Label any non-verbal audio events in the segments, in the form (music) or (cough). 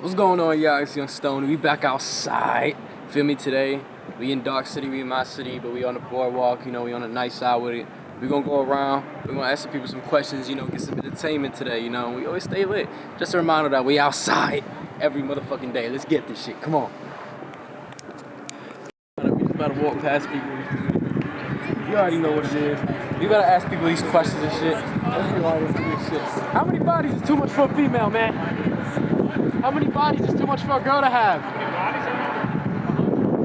What's going on, y'all? It's Young Stone. We back outside. Feel me today? We in Dark City, we in my city, but we on the boardwalk. You know, we on a nice side with it. We gonna go around. We gonna ask some people some questions. You know, get some entertainment today. You know, we always stay lit. Just a reminder that we outside every motherfucking day. Let's get this shit. Come on. We just about to walk past people. You already know what it is. We gotta ask people these questions and shit. How many bodies is too much for a female, man? How many bodies is too much for a girl to have?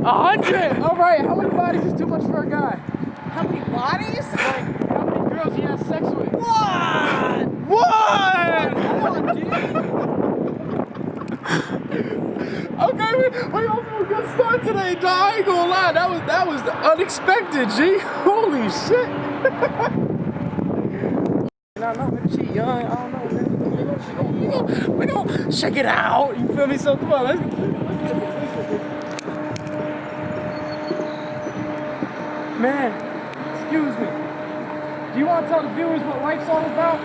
A hundred. All right. How many bodies is too much for a guy? How many bodies? Like, how many girls he has sex with? One! One. Come on, dude. Okay, we, we off to a good start today, dog. I ain't gonna lie. That was that was unexpected, G. (laughs) Holy shit. (laughs) I don't know, maybe she young. I don't know. man. We gonna check it out. You feel me? So come on, let's. Man, excuse me. Do you want to tell the viewers what life's all about?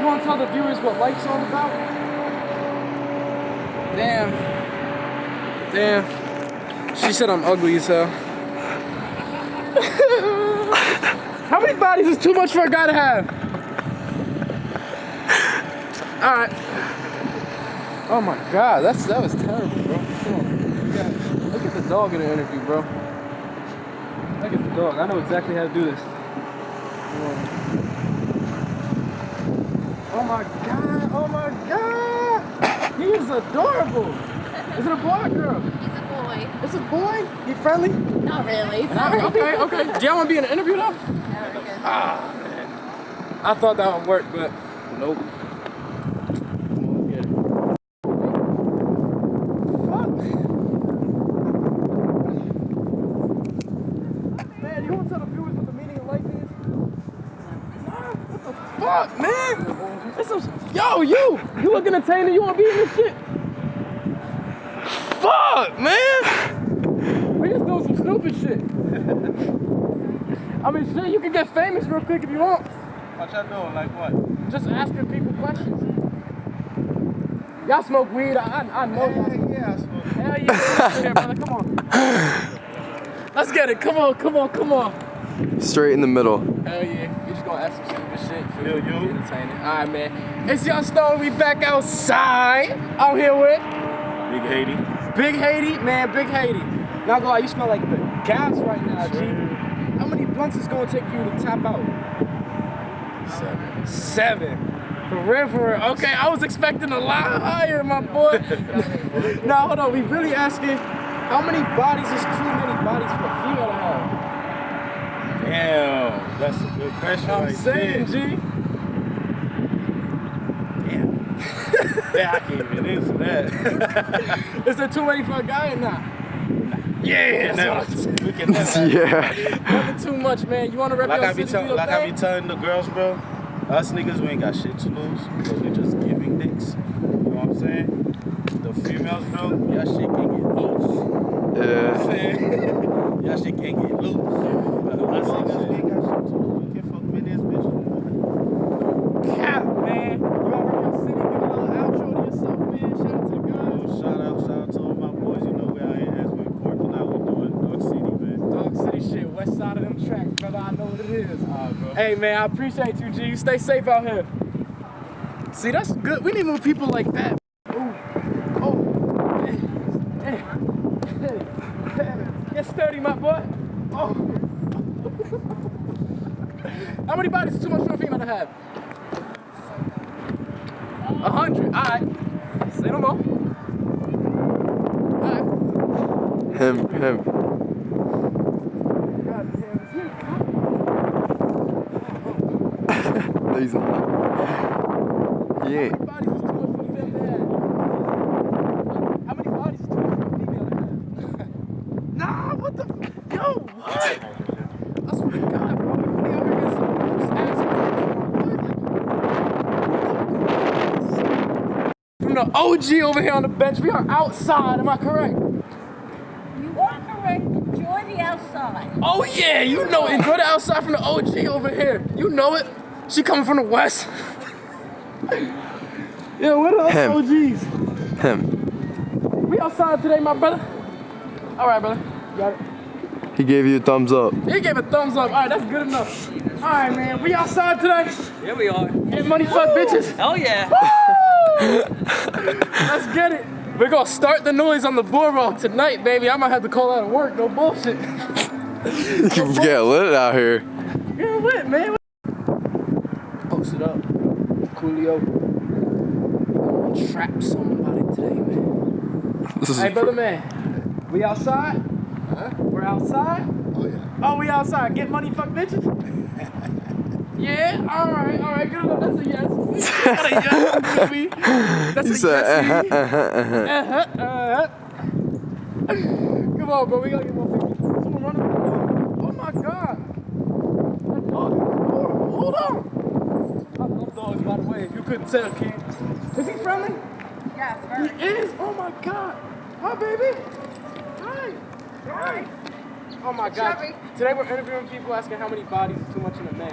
You want to tell the viewers what life's all about? Damn. Damn. She said I'm ugly as (laughs) hell. How many bodies is too much for a guy to have? Alright. Oh my god, that's that was terrible, bro. Come on. You gotta- Look at the dog in the interview, bro. Look at the dog. I know exactly how to do this. Oh my god, oh my god! He is adorable! Is it a boy or a girl? He's a boy. It's a boy? He friendly? Not really. Sorry. okay, okay. Do y'all want to be in an interview though? Ah, man. I thought that would work, but nope. Come on, get it. Fuck. Man, you want to tell the viewers what the meaning of life is? Nah, what the fuck, man? This is, yo, you! You look entertaining, you want to be in this shit? Fuck, man! We just doing some stupid shit. I mean, shit, you can get famous real quick if you want. What y'all doing? Like what? Just asking people questions. Y'all smoke weed, I, I, I know. y'all. yeah, I smoke. Hell yeah, yeah, brother, come on. Let's get it, come on, come on, come on. Straight in the middle. Hell yeah, we just gonna ask some stupid shit. Feel Yo, me? yo. Be Entertaining. Alright, man. It's Young Stone, we back outside. I'm here with Big Haiti. Big Haiti, man, Big Haiti. Not gonna lie, you smell like the gas right now, G. How many blunts is gonna take for you to tap out? Seven. Seven. For real, for real. Okay, I was expecting a lot higher, my boy. (laughs) now, hold on. We really asking, how many bodies is too many bodies for a female to have? Damn, that's a good question. I'm right saying, there. G. yeah, I can't even answer that. Is it too many for a guy or not? yeah, That's never. what We can never. Yeah. Never too much, man. You want to rep Like your I be city, your like I be telling the girls, bro. Us niggas, we ain't got shit to lose because we just giving dicks. You know what I'm saying? The females, bro, y'all shit can get loose. You know what Yeah. I'm (laughs) saying? y'all shit can't get loose. But us niggas, we ain't got shit to lose. We can fuck with this bitch. Cap, man. You want to rep your city? Give a little outro to yourself, man. Shout out to the girls. Yo, shout out, shout out to all my boys. You know we out here as we working out. We doing Dark City, man. Dog City shit, west side of them tracks, brother. I know what it is. Alright, bro. Hey man, I appreciate you, G. You stay safe out here. See, that's good. We need more people like that. Ooh. Oh. Hey. Hey. Hey. Hey. Get sturdy, my boy. Oh. (laughs) How many bodies is too much for a female to have? A hundred. All right. Say no more. All right. Him, him. God damn, is he a cop? He's on. Yeah. bodies is too much for a female to have? How many bodies is too much for a female to have? nah, what the? Yo, what? I swear to God, bro. We out here getting some loose ass questions. From the OG over here on the bench, we are outside. Am I correct? You are correct. Enjoy the outside. Oh yeah, you know it. Enjoy the outside from the OG over here. You know it. She coming from the west. (laughs) Yeah, what up, Him. OGs? Him. We outside today, my brother. All right, brother. Got it. He gave you a thumbs up. He gave a thumbs up. All right, that's good enough. All right, man. We outside today. Here we are. Get money, fuck bitches. Hell yeah. Let's get it. We're gonna start the noise on the boardwalk tonight, baby. I might have to call out of work. No bullshit. (laughs) You get lit out here. Yeah, what, man? It up. Coolio. Gonna trap somebody today, man. This is Hey, brother, man. We outside? Huh? We're outside? Oh yeah. Oh, we outside. Get money, fuck bitches? (laughs) yeah? Alright, alright. Good enough. That's a yes. (laughs) That's a yes. baby. That's a said, yes. uh-huh, uh-huh, uh-huh. Uh-huh, uh-huh. Come on, bro. We gotta get more people. Someone running. Oh my god. That dog is adorable. Hold on. Dogs, by the way. If you couldn't tell, kid. Is he friendly? Yes, He very. is. Oh my god. Hi, baby. Hi. Hi. Oh my god. Chubby. Today we're interviewing people asking how many bodies is too much in a.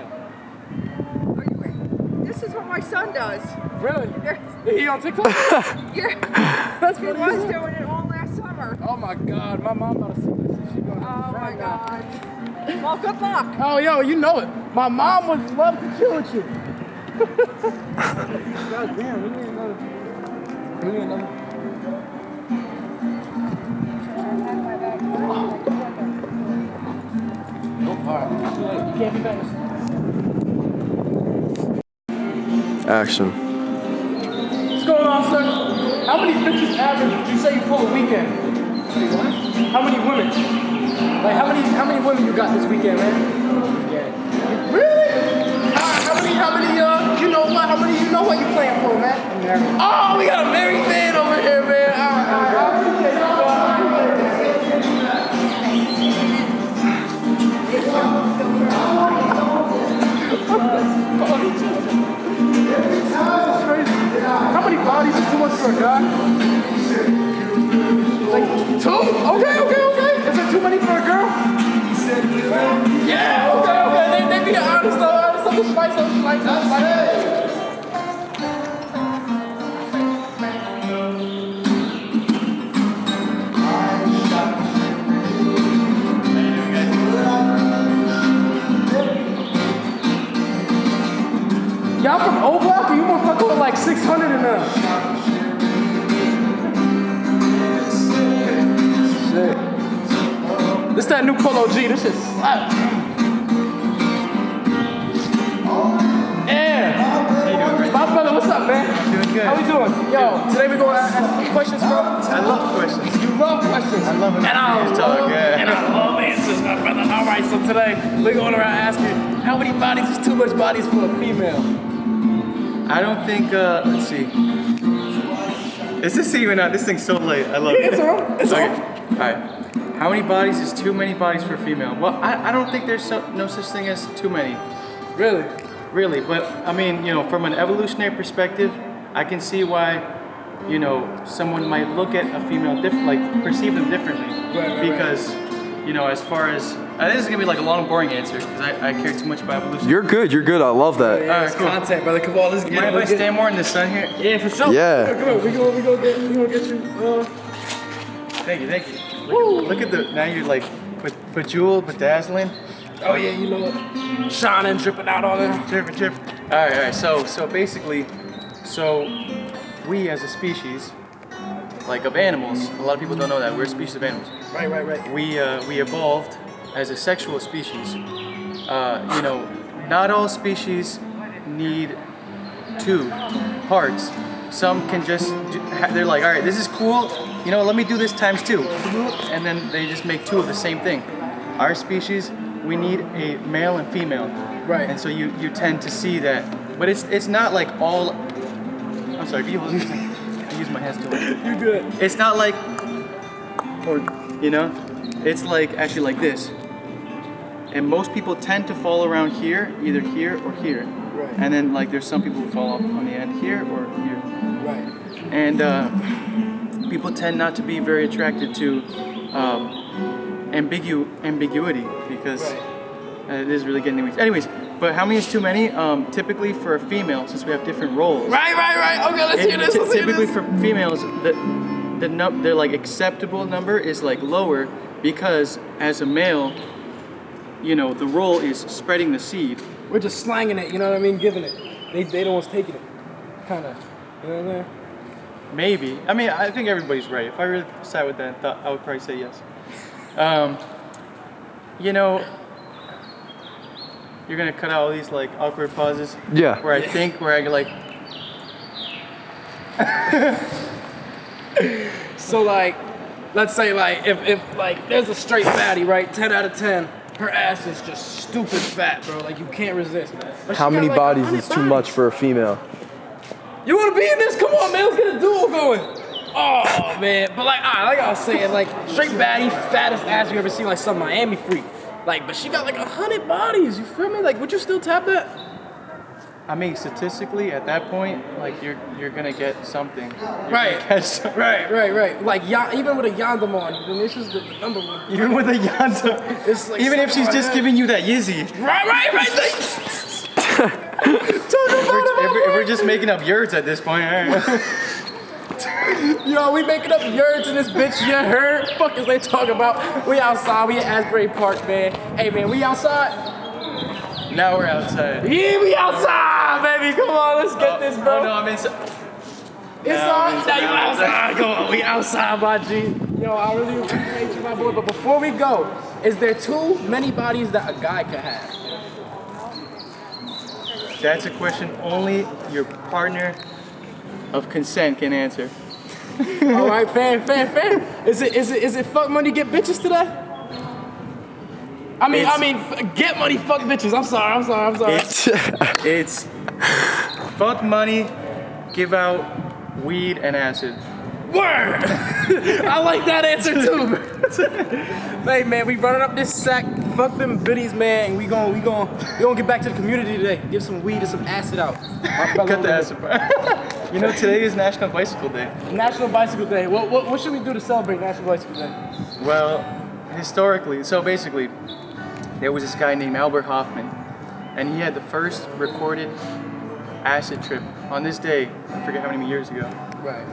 Are you- This is what my son does. Really? Yes. Is he on TikTok? (laughs) Yeah. That's He what was doing it all last summer. Oh my god. My mom about to see this. She gonna Oh my now. God. Well, good luck. Oh, yo, you know it. My mom would love to chill with you. God damn, we need another. We need another. Action. What's going on, sir? How many bitches average would you say you pull a weekend? How many women? Like how many how many women you got this weekend, man? Yeah. Really? How, how many how many uh what? How many you know what you're playing for, man? Oh, we got a married man over here, man. All right, all right. How many bodies is too much for a guy? Like two? Okay, okay, okay. Is it too many for a girl? Yeah, okay, okay. They, they be honest though, honest. I'm spice, I'm spice, new Polo G. This shit slap. Yeah. My brother, what's up, man? Doing good. How we doing? Yo, today we're gonna ask questions, bro. I love questions. You love questions. I love it. And I love, and I love answers, my brother. All right, so today we're going around asking how many bodies is too much bodies for a female? I don't think. Uh, let's see. Is this even out? This thing's so late. I love Yeah, it. it's on. It's okay. on. All right. How many bodies is too many bodies for a female? Well, I, I don't think there's so, no such thing as too many, Really? really. But I mean, you know, from an evolutionary perspective, I can see why, you know, someone might look at a female different, like perceive them differently. right, right. because, you know, as far as uh, this is gonna be like a long, boring answer because I, I care too much about evolution. You're good. You're good. I love that. Yeah, Alright, cool. content, brother. Come on, let's get Mind if I Let's get stand more in the sun here? Yeah, for sure. Yeah. Come on, we go, we go get, we gonna get you. Uh, Thank you, thank you. Look, look at the now you're like be- bejeweled, bedazzling. oh yeah, you know? Shining, dripping out all that. Drip, drip. All right, all right. So, so basically, so we as a species, like of animals, a lot of people don't know that we're a species of animals. Right, right, right. We uh, we evolved as a sexual species. Uh, you know, not all species need two parts. Some can just they're like, all right, this is cool. You know, let me do this times two, and then they just make two of the same thing. Our species, we need a male and female. Right. And so you, you tend to see that, but it's it's not like all. I'm sorry. Can you hold this? I use my hands too. much. (laughs) You good? It's not like, or you know, it's like actually like this. And most people tend to fall around here, either here or here. Right. And then like there's some people who fall off on the end here or here. Right. And uh, people tend not to be very attracted to um, ambigu- ambiguity because Right. uh, it is really getting weak. Anyways, But how many is too many? Um, typically for a female, since we have different roles. Right, right, right. Okay, let's it- hear this. Let's hear typically this. for females, the the num their like acceptable number is like lower because as a male, you know, the role is spreading the seed. We're just slanging it, you know what I mean? Giving it. They, they the ones taking it. Kind of. You know what I'm saying? Maybe. I mean, I think everybody's right. If I really sat with that thought, I would probably say yes. Um, you know, you're gonna cut out all these like awkward pauses Yeah. where I think, where I like, (laughs) So like, let's say like if, if like there's a straight fatty right? 10 out of 10. Her ass is just stupid fat, bro. Like you can't resist. How got, many like, bodies 100 is too bodies. much for a female? You wanna be in this? Come on, man. Let's get a duel going. Oh man. But like, ah, like I was saying, like straight baddie, fattest ass you ever seen, like some Miami freak. Like, but she got like a hundred bodies. You feel me? Like, would you still tap that? I mean, statistically, at that point, like you're you're gonna get something. You're Right. catch some- (laughs) Right, right, right. Like ya- even with a Yandamon, and this is the number one. Even with a Yanta, like even if she's just like giving you that Yizzy. Right, right, right. (laughs) (laughs) If we're, if we're- just making up yurts at this point, all right. (laughs) Yo, we making up yurts in this bitch. You heard? Fuck is they talking about? We outside. We at Asbury Park, man. Hey, man, we outside. now we're outside. Yeah, we outside, baby. Come on, let's get oh, this, oh, bro. Oh no, I'm inside. It's No, on. Now you outside. Come on, we outside, my G. Yo, I really appreciate you, my boy. But before we go, is there too many bodies that a guy could have? That's a question only your partner of consent can answer. (laughs) All right, fan, fan, fan. Is it, is it, is it fuck money get bitches today? I mean, I mean, get money, fuck bitches. I'm sorry, I'm sorry, I'm sorry. It's it's fuck money, give out weed and acid. Word! (laughs) I like that answer too. hey man, we running up this sack. Fuck them biddies, man. And we gon' we gon' we gonna get back to the community today. Give some weed and some acid out. (laughs) Cut the acid part. (laughs) you know, today is National Bicycle Day. National Bicycle Day. What, what what should we do to celebrate National Bicycle Day? Well, historically, so basically, there was this guy named Albert Hofmann, and he had the first recorded acid trip on this day. I forget how many years ago. Right.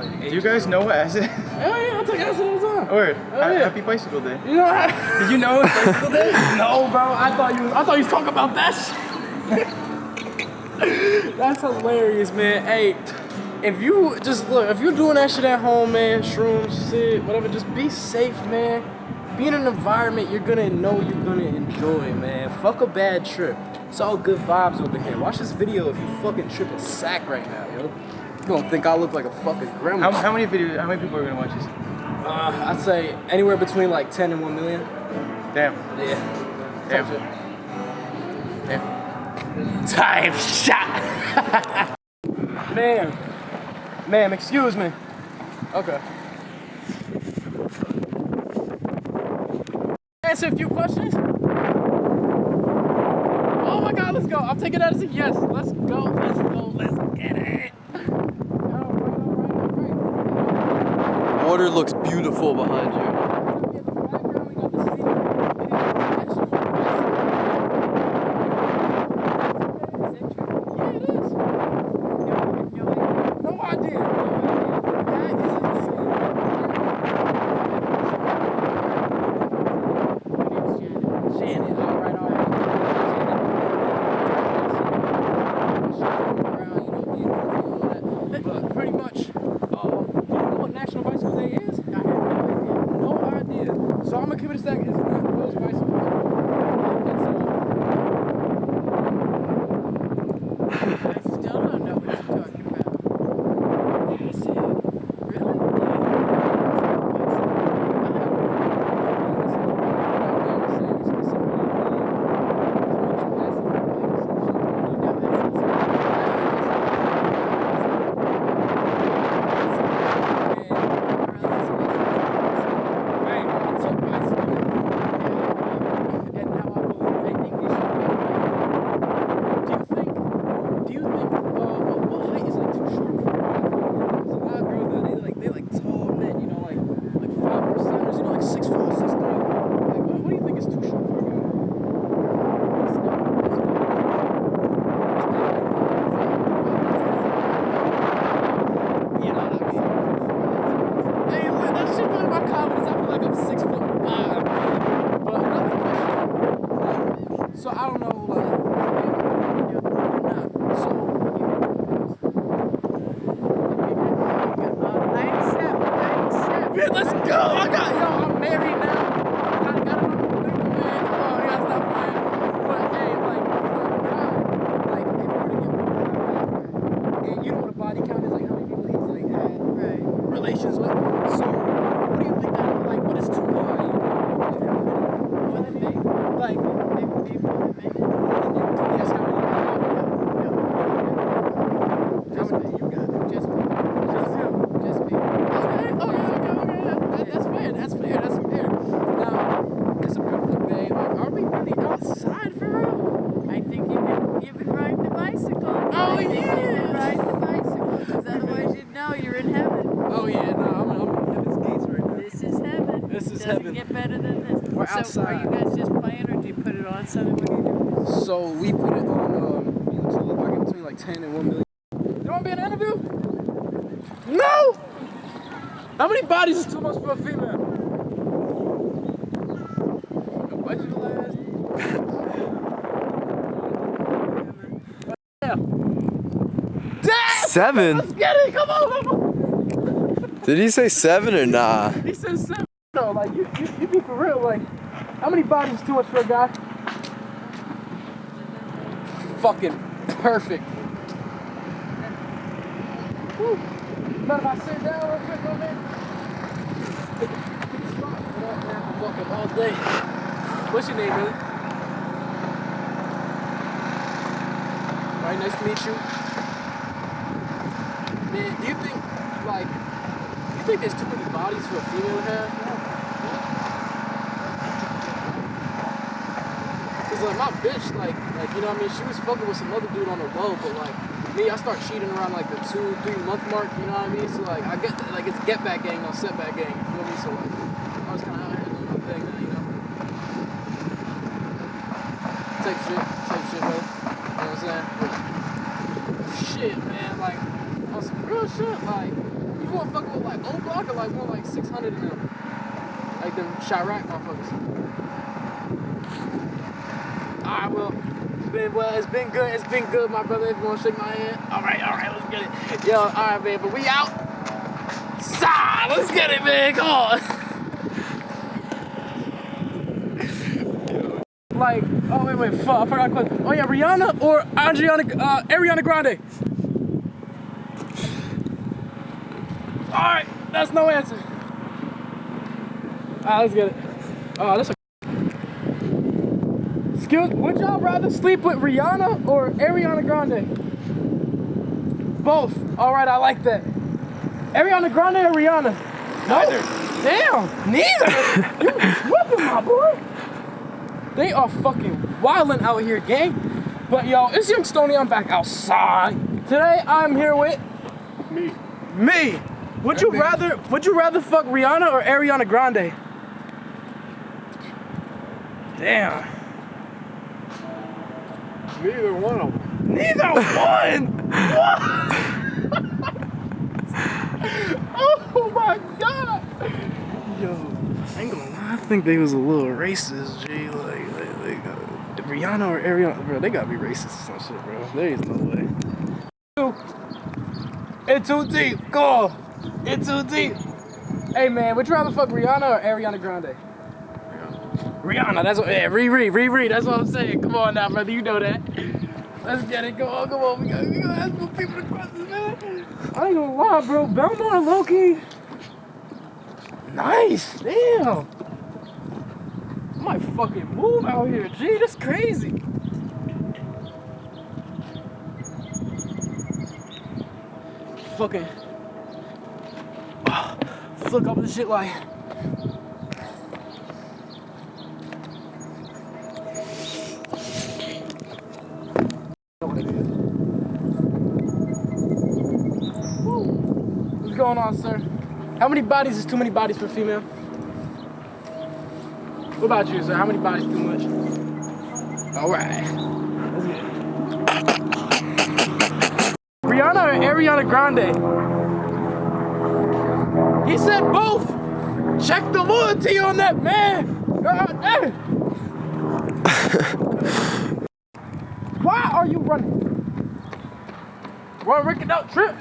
Do you guys know what acid? (laughs) Hell yeah, I take acid all the time. Word. Oh, yeah. Happy Bicycle Day. You know what? (laughs) Did you know it's Bicycle Day? (laughs) No, bro. I thought you. I thought you was talking about that. That's hilarious, man. Hey, if you just look, if you're doing that shit at home, man, shrooms, shit, whatever, just be safe, man. Be in an environment you're gonna know you're gonna enjoy, man. Fuck a bad trip. It's all good vibes over here. Watch this video if you fucking trip a sack right now, yo. You gonna think I look like a fucking grandma. How, how many videos? How many people are gonna watch this? Uh, I'd say anywhere between like 10 and 1 million. Damn. Yeah. Damn. Damn. Time shot. Ma'am. Ma'am, excuse me. Okay. Answer a few questions. Oh my god, let's go. I'm taking that as a yes. Let's go. Let's go. Let's get it. All right, all right, all right. Water looks beautiful behind you. Seven? Let's get it! Come on! Did he say seven or nah? He said seven. No, like you, you, you be for real. Like, how many bodies is too much for a guy? Fucking perfect. Mind if I sit down real quick, my man? A- pick spot. What up, man? Fucking all day. What's your name, man? All right, nice to meet you. Man, do you think, like, do you think there's too many bodies for a female to have? Cause like my bitch, like, like you know what I mean, she was fucking with some other dude on the low, but like me, I start cheating around like the two, three month mark. You know what I mean? So like I get like it's get back gang, not setback gang. You feel me? So like I was kind of out here doing my thing, now, you know. Type shit, type shit, bro. You know what I'm saying? Shit, man, like on some real shit, like you want fucking with like O'Block or like more like 600 of them, like them Chiraq motherfuckers. Alright, well, it's been well, it's been good, it's been good, my brother. If you wanna shake my hand, alright, alright, let's get it. Yo, alright, man, but we out. Sigh, let's get it, man. Come on. (laughs) like, oh wait, wait, fuck, I forgot. Oh yeah, Rihanna or Adriana, uh, Ariana Grande? Alright, that's no answer. Alright, let's get it. Oh, that's a Excuse, would y'all rather sleep with Rihanna or Ariana Grande? Both. All right, I like that. Ariana Grande or Rihanna? Neither. Damn, neither. you tripping, my boy. They are fucking wildin' out here, gang. But yo, it's Young Stony. I'm back outside. Today I'm here with me. Me. Would you rather? Would you rather fuck Rihanna or Ariana Grande? Damn. Neither one of them. Neither one. (laughs) oh my god. Yo, I ain't gonna lie. I think they was a little racist, G. Like, like, like uh, Rihanna or Ariana, bro. They gotta be racist or some shit, bro. There is no way. It's too deep. Go. It's too deep. Hey man, would you rather fuck Rihanna or Ariana Grande? Rihanna, that's what, yeah, Riri, Riri, that's what I'm saying. Come on now, brother, you know that. Let's get it, go on, come on, we gotta, we gotta ask more people the questions, man. I ain't gonna lie, bro, Belmont Loki. Nice, damn. I might fucking move out here, G, that's crazy. Fucking, flick up the shit like. What's going on, sir? How many bodies is too many bodies for a female? What about you, sir? How many bodies too much? All right. Let's get it. Rihanna or Ariana Grande? He said both. Check the loyalty on that man. God damn. Why are you running? Run Rick out trip.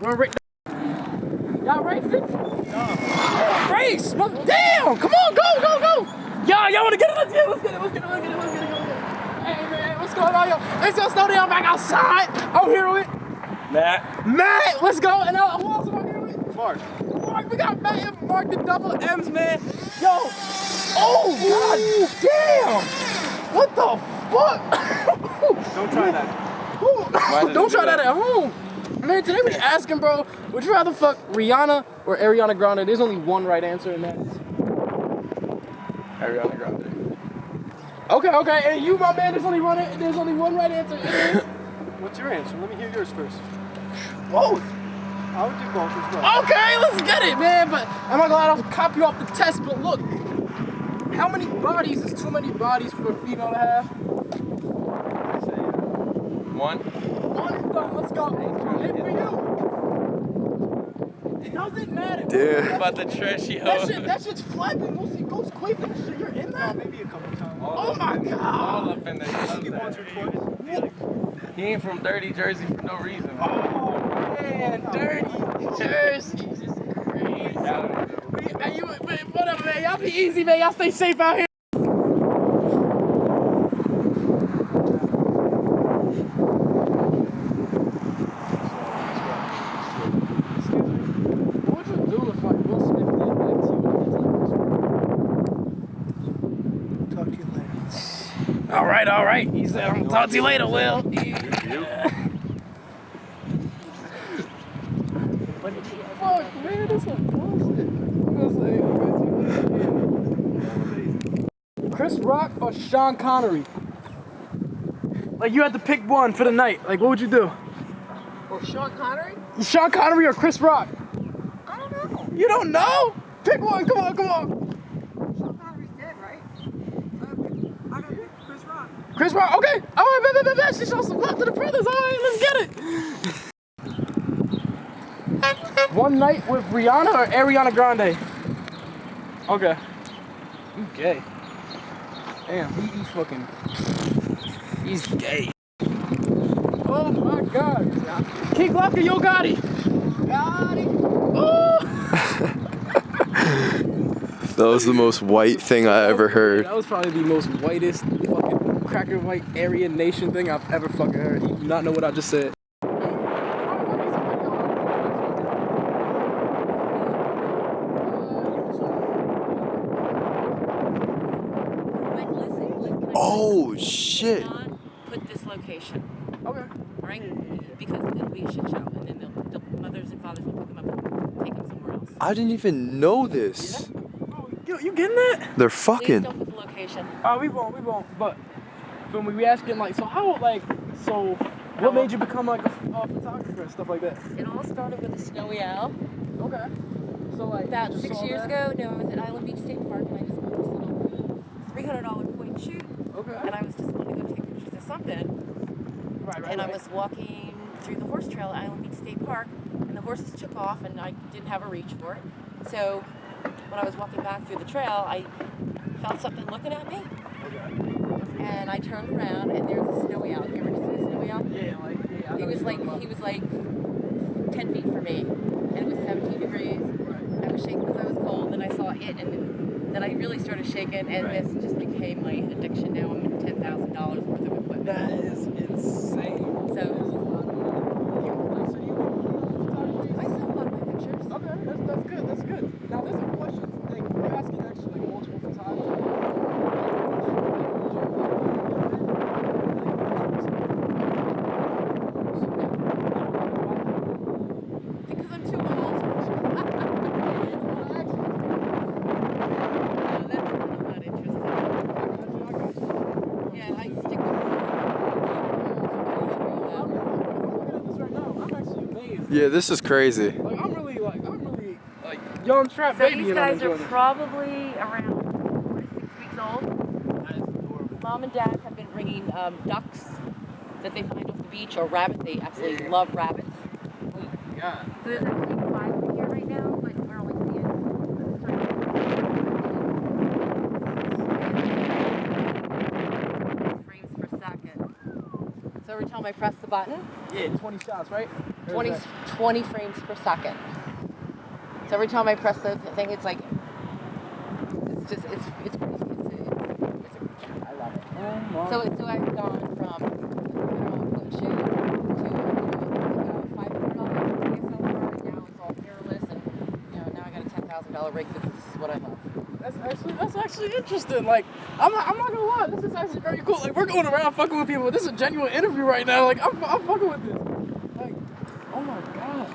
Run Rick. Y'all racing? No. Race, but damn! Come on, go, go, go! Y'all, y'all wanna get it? Let's get it, let's get it, let's get it, let's get it, let's get it, let's get it. Hey man, what's going on, yo? It's your studio I'm back outside. I'm here with Matt. Matt. Let's go. And uh, who else am I here with? Mark. Mark, we got Matt and Mark the double M's, man. Yo. Oh, god damn. What the fuck? (coughs) Don't try that. (coughs) Don't try that at home. Man, today we're asking, bro, would you rather fuck Rihanna or Ariana Grande? There's only one right answer, and that's Ariana Grande. okay. Okay, and you, my man, there's only one. There's only one right answer. (coughs) What's your answer? Let me hear yours first. Both. I would do both as well. Okay, let's get it, man. But I'm not glad I'll copy you off the test. But look, how many bodies is too many bodies for a female to have? One. One is done. Let's go. And for you, it doesn't matter. Dude. About the trashy hoe. That hoe. shit, that shit's flapping. We'll see Ghost Quake and shit. You're in that? Maybe a couple times. Oh my All god. up in there. He. He ain't from dirty Jersey for no reason. Oh man, oh, dirty Jersey. Just crazy. Man, you, whatever, man. Y'all be easy, man. Y'all stay safe out here. What would you do if like Will Smith did that to you and Talk to you later. All right, all right. He said, I'm gonna talk to you later, Will. Fuck, man, this is bullshit. Chris Rock or Sean Connery? Like, you had to pick one for the night. Like, what would you do? Or Sean Connery? Sean Connery or Chris Rock? I don't know. You don't know? Pick one. Come on, come on. Sean Connery's dead, right? Uh, I got Chris Rock. Chris Rock. Okay. All right, bet, bet, bet, bet. She shows some love to the brothers. All right, let's get it. One night with Rihanna or Ariana Grande? Okay. You gay. Damn, he, he's fucking. He's gay. Oh my god. King Glocka, Yo Gotti. Gotti. Oh. (laughs) That was the most white thing I ever heard. That was probably the most whitest fucking cracker white Aryan nation thing I've ever fucking heard. You do not know what I just said. Like, listen, listen, I Oh shit. put this location, Okay. right? Because it'll be a shit show, and then the mothers and fathers will pick them up and take them somewhere else. I didn't even know this. Oh, you, you getting that? They're Please fucking. don't put the location. Oh, we won't, we won't. But when we be asking like, so how like, so what made you become like a, a photographer and stuff like that? It all started with a snowy owl. Okay. So like About six years that? ago, no, I was at Island Beach State Park, and I just bought this little $300 point shoot, Okay. and I was just wanting to go take pictures of something. right, right, and I was walking through the horse trail at Island Beach State Park, and the horses took off, and I didn't have a reach for it. So when I was walking back through the trail, I felt something looking at me, and I turned around, and there's a snowy owl. You ever see a snowy owl? Yeah, like yeah. He was like he was like 10 feet from me, and it was 17 degrees. I was shaking because I was cold, and I saw it, and then, then I really started shaking, and Right. this just became my this is crazy. Like, I'm really like, I'm really like young trap so baby. So these guys are probably around four to six weeks old. Mom and dad have been bringing um, ducks that they find off the beach or rabbits. They absolutely yeah. love rabbits. Oh my god. So there's actually five here right now, but we're only seeing. Frames per second. So every time I press the button? Yeah, 20 shots, right? Or 20, 20 frames per second. So every time I press the thing, it's like, it's just, it's, it's, it's, it's, I love it. So, so I've gone from a foot shoe to a five hundred dollar DSLR. Now it's all mirrorless, and you know now I got a ten thousand dollar rig. This, this is what I love. That's actually that's actually interesting. Like I'm not, I'm not gonna lie, this is actually very cool. Like we're going around fucking with people. This is a genuine interview right now. Like I'm, I'm fucking with this. Like oh my god.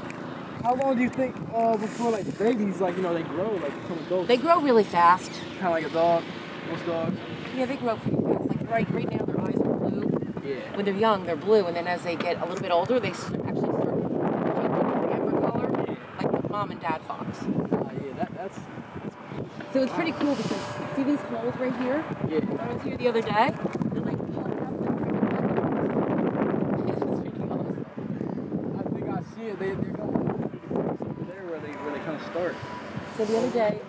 How long do you think uh, before like the babies like you know they grow like become adults? They grow really fast. kind of like a dog. Most dogs. Yeah, they grow pretty fast. Like right, right now their eyes are blue. Yeah. When they're young, they're blue, and then as they get a little bit older, they actually start changing to amber color, like mom and dad fox. Uh, yeah. That that's So it's pretty cool because see these holes right here? yeah. I was here the other day. They're like pulled up like freaking It's freaking awesome. I think I see it. They they're going over there where they where they kind of start. So the other day,